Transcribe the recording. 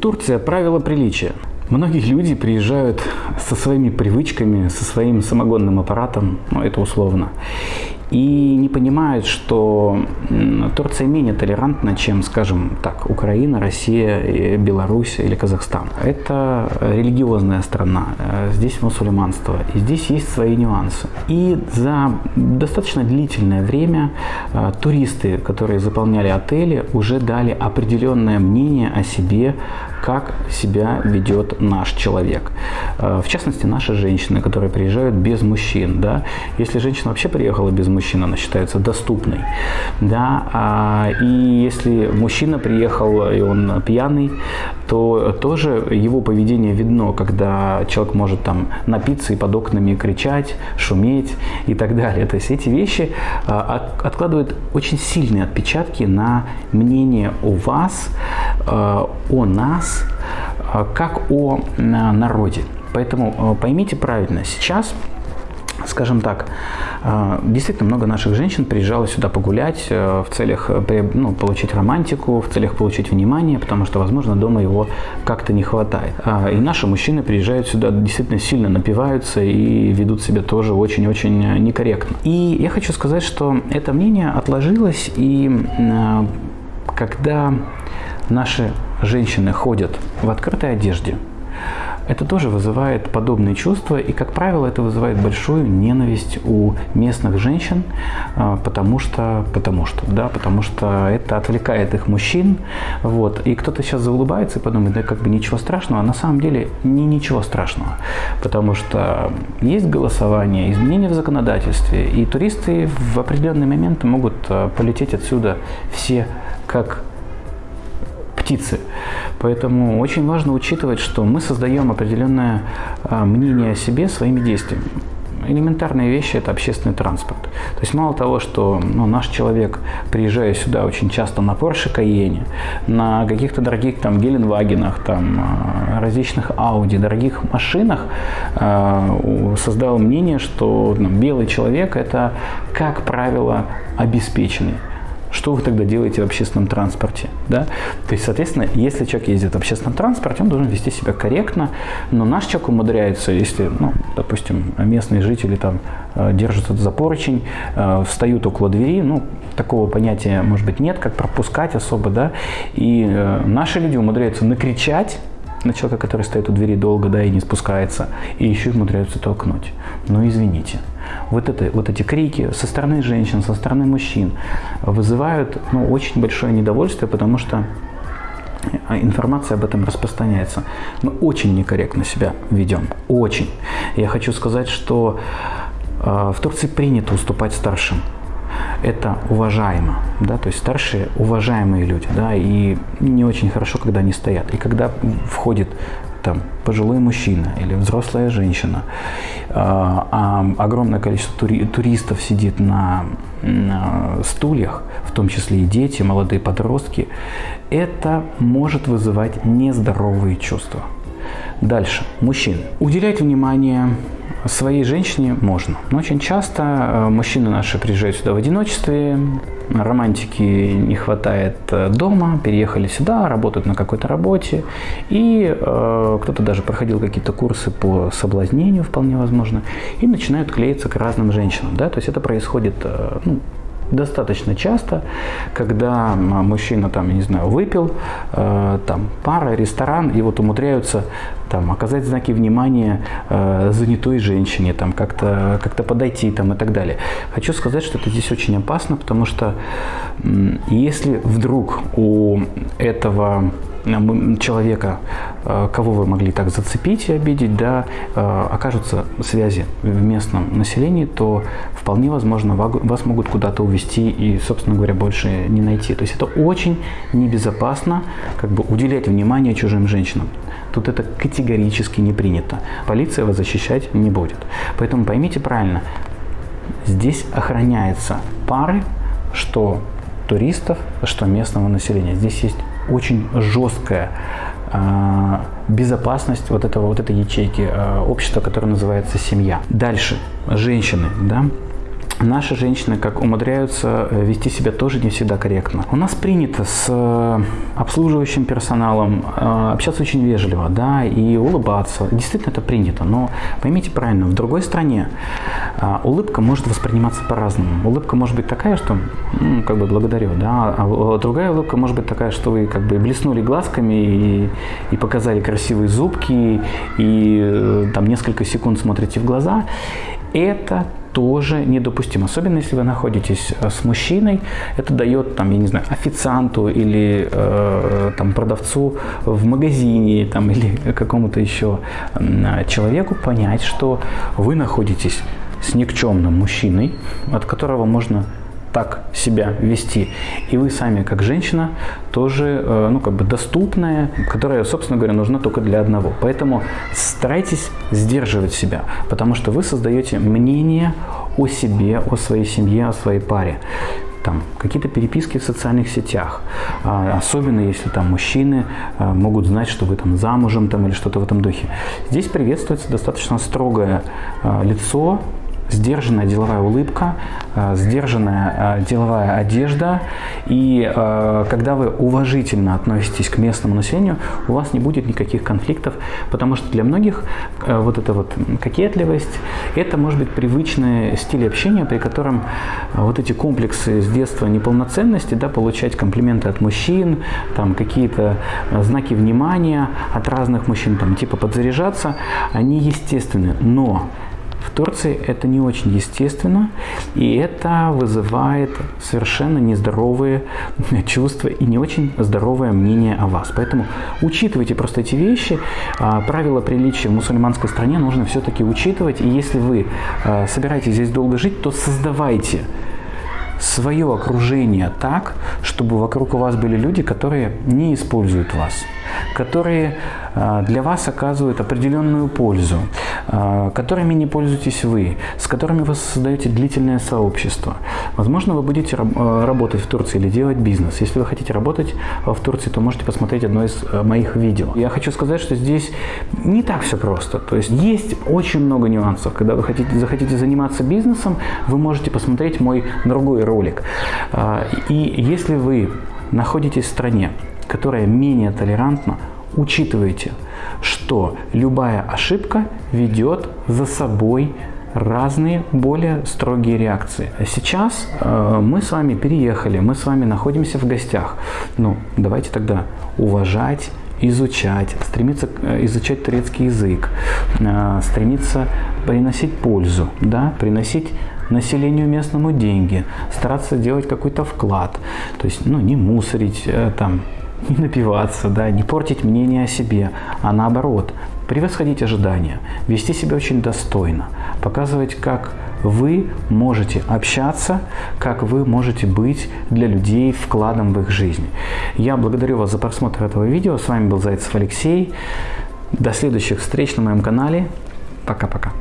Турция – правила приличия. Многие люди приезжают со своими привычками, со своим самогонным аппаратом, ну это условно, и не понимают, что Турция менее толерантна, чем, скажем так, Украина, Россия, Беларусь или Казахстан. Это религиозная страна, э, здесь мусульманство, и здесь есть свои нюансы. И за достаточно длительное время э, туристы, которые заполняли отели, уже дали определенное мнение о себе, как себя ведет наш человек. Э, в частности, наши женщины, которые приезжают без мужчин. Да? Если женщина вообще приехала без мужчин, она считается доступной. Да? А, и если мужчина приехал и он пьяный, то тоже его поведение видно, когда человек может там напиться и под окнами кричать, шуметь и так далее. То есть эти вещи а, откладывают очень сильные отпечатки на мнение о вас, а, о нас, как о народе. Поэтому поймите правильно, сейчас скажем так, а, действительно много наших женщин приезжало сюда погулять э, в целях э, ну, получить романтику, в целях получить внимание, потому что, возможно, дома его как-то не хватает. А, и наши мужчины приезжают сюда, действительно сильно напиваются и ведут себя тоже очень-очень некорректно. И я хочу сказать, что это мнение отложилось, и э, когда наши женщины ходят в открытой одежде, это тоже вызывает подобные чувства, и, как правило, это вызывает большую ненависть у местных женщин, а, потому что, потому что, да, потому что это отвлекает их мужчин, вот, и кто-то сейчас заулыбается и подумает, да, как бы ничего страшного, а на самом деле не ничего страшного, потому что есть голосование, изменения в законодательстве, и туристы в определенный момент могут а, полететь отсюда все как птицы. Поэтому очень важно учитывать, что мы создаем определенное а, мнение о себе своими действиями. Элементарные вещи – это общественный транспорт. То есть мало того, что ну, наш человек, приезжая сюда очень часто на Porsche Cayenne, на каких-то дорогих там Геленвагенах, там, а, различных Audi, дорогих машинах, э, создал мнение, что ну, белый человек – это, как правило, обеспеченный. Что вы тогда делаете в общественном транспорте? Да? То есть, соответственно, если человек ездит в общественном транспорте, он должен вести себя корректно, но наш человек умудряется, если, ну, допустим, местные жители там э, держатся за поручень, э, встают около двери, ну, такого понятия, может быть, нет, как пропускать особо, да, и э, наши люди умудряются накричать на человека, который стоит у двери долго, да, и не спускается, и еще умудряются толкнуть. Ну, извините вот, это, вот эти крики со стороны женщин, со стороны мужчин вызывают ну, очень большое недовольствие, потому что информация об этом распространяется. Мы очень некорректно себя ведем, очень. Я хочу сказать, что э, в Турции принято уступать старшим. Это уважаемо, да, то есть старшие уважаемые люди, да, и не очень хорошо, когда они стоят. И когда входит там пожилой мужчина или взрослая женщина, а, а огромное количество тури туристов сидит на, на стульях, в том числе и дети, молодые подростки, это может вызывать нездоровые чувства. Дальше. Мужчины. Уделять внимание своей женщине можно. Но очень часто э, мужчины наши приезжают сюда в одиночестве, романтики не хватает э, дома, переехали сюда, работают на какой-то работе, и э, кто-то даже проходил какие-то курсы по соблазнению, вполне возможно, и начинают клеиться к разным женщинам. Да? То есть это происходит э, ну, достаточно часто, когда мужчина там, я не знаю, выпил, э, там пара, ресторан, и вот умудряются там оказать знаки внимания э, занятой женщине, там как-то как подойти там и так далее. Хочу сказать, что это здесь очень опасно, потому что если вдруг у этого человека, э, кого вы могли так зацепить и обидеть, да, э, окажутся связи в местном населении, то вполне возможно вас могут куда-то увезти и, собственно говоря, больше не найти. То есть это очень небезопасно как бы уделять внимание чужим женщинам. Тут это категорически не принято. Полиция вас защищать не будет. Поэтому поймите правильно, здесь охраняются пары, что туристов, что местного населения. Здесь есть очень жесткая э, безопасность вот этого вот этой ячейки э, общества, которое называется семья. Дальше женщины, да, наши женщины как умудряются э, вести себя тоже не всегда корректно. У нас принято с э, обслуживающим персоналом э, общаться очень вежливо, да, и улыбаться. Действительно это принято, но поймите правильно, в другой стране улыбка может восприниматься по-разному. Улыбка может быть такая, что, ну, как бы благодарю, да, а другая улыбка может быть такая, что вы как бы блеснули глазками и, и показали красивые зубки, и там несколько секунд смотрите в глаза. Это тоже недопустимо. Особенно если вы находитесь э, с мужчиной, это дает, там, я не знаю, официанту или э, там, продавцу в магазине там, или какому-то еще человеку понять, что вы находитесь с никчемным мужчиной, от которого можно так себя вести. И вы сами, как женщина, тоже, э, ну, как бы доступная, которая, собственно говоря, нужна только для одного. Поэтому старайтесь сдерживать себя, потому что вы создаете мнение о себе, о своей семье, о своей паре там какие-то переписки в социальных сетях, а, особенно если там мужчины а, могут знать, что вы там замужем там или что-то в этом духе. Здесь приветствуется достаточно строгое а, лицо, сдержанная деловая улыбка, э, сдержанная э, деловая одежда. И э, когда вы уважительно относитесь к местному населению, у вас не будет никаких конфликтов, потому что для многих вот эта вот кокетливость, это может быть привычный стиль общения, при котором вот эти комплексы с детства неполноценности, да, получать комплименты от мужчин, там какие-то знаки внимания от разных мужчин, там типа подзаряжаться, они естественны. Но в Турции это не очень естественно, и это вызывает совершенно нездоровые чувства и не очень здоровое мнение о вас. Поэтому учитывайте просто эти вещи. А, правила приличия в мусульманской стране нужно все-таки учитывать. И если вы а, собираетесь здесь долго жить, то создавайте свое окружение так, чтобы вокруг у вас были люди, которые не используют вас, которые для вас оказывают определенную пользу, а, которыми не пользуетесь вы, с которыми вы создаете длительное сообщество. Возможно, вы будете а, работать в Турции или делать бизнес. Если вы хотите работать в Турции, то можете посмотреть одно из моих видео. Я хочу сказать, что здесь не так все просто. То есть есть очень много нюансов. Когда вы хотите, захотите заниматься бизнесом, вы можете посмотреть мой другой ролик. И если вы находитесь в стране, которая менее толерантна, учитывайте, что любая ошибка ведет за собой разные более строгие реакции. Сейчас э, мы с вами переехали, мы с вами находимся в гостях. Ну, давайте тогда уважать, изучать, стремиться э, изучать турецкий язык, э, стремиться приносить пользу, да, приносить населению местному деньги, стараться делать какой-то вклад, то есть, ну, не мусорить э, там не напиваться, да, не портить мнение о себе, а наоборот, превосходить ожидания, вести себя очень достойно, показывать, как вы можете общаться, как вы можете быть для людей вкладом в их жизнь. Я благодарю вас за просмотр этого видео. С вами был Зайцев Алексей. До следующих встреч на моем канале. Пока-пока.